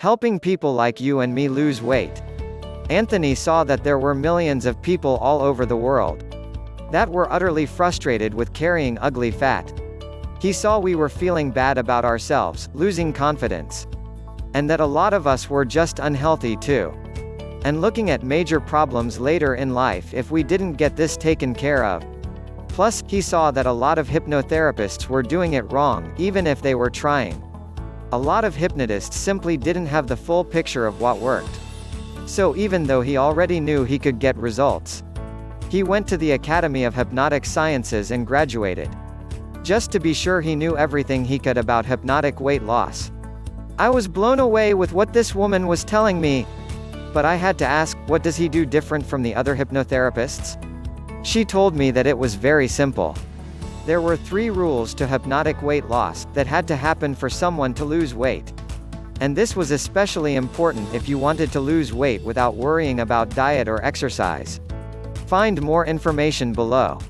Helping people like you and me lose weight. Anthony saw that there were millions of people all over the world that were utterly frustrated with carrying ugly fat. He saw we were feeling bad about ourselves, losing confidence. And that a lot of us were just unhealthy too. And looking at major problems later in life if we didn't get this taken care of. Plus, he saw that a lot of hypnotherapists were doing it wrong, even if they were trying. A lot of hypnotists simply didn't have the full picture of what worked. So even though he already knew he could get results, he went to the Academy of Hypnotic Sciences and graduated. Just to be sure he knew everything he could about hypnotic weight loss. I was blown away with what this woman was telling me. But I had to ask, what does he do different from the other hypnotherapists? She told me that it was very simple. There were three rules to hypnotic weight loss, that had to happen for someone to lose weight. And this was especially important if you wanted to lose weight without worrying about diet or exercise. Find more information below.